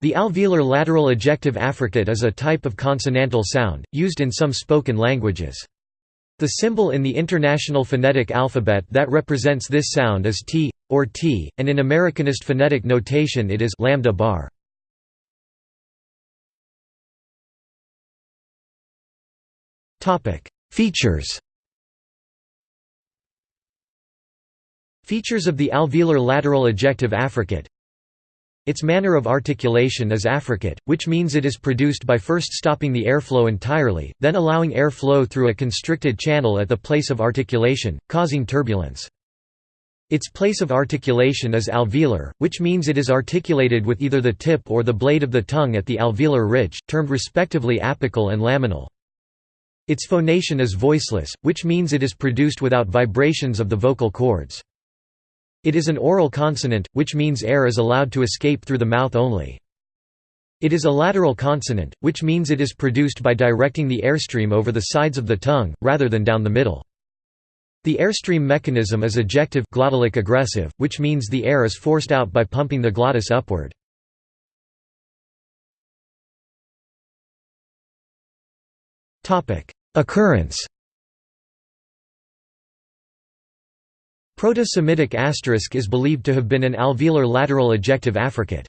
The alveolar lateral ejective affricate is a type of consonantal sound, used in some spoken languages. The symbol in the International Phonetic Alphabet that represents this sound is T, or T, and in Americanist phonetic notation it is lambda bar. Features Features of the alveolar lateral ejective affricate its manner of articulation is affricate, which means it is produced by first stopping the airflow entirely, then allowing airflow through a constricted channel at the place of articulation, causing turbulence. Its place of articulation is alveolar, which means it is articulated with either the tip or the blade of the tongue at the alveolar ridge, termed respectively apical and laminal. Its phonation is voiceless, which means it is produced without vibrations of the vocal cords. It is an oral consonant, which means air is allowed to escape through the mouth only. It is a lateral consonant, which means it is produced by directing the airstream over the sides of the tongue, rather than down the middle. The airstream mechanism is ejective glottalic egressive, which means the air is forced out by pumping the glottis upward. Occurrence Proto-Semitic asterisk is believed to have been an alveolar lateral ejective affricate.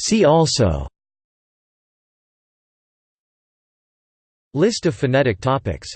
See also List of phonetic topics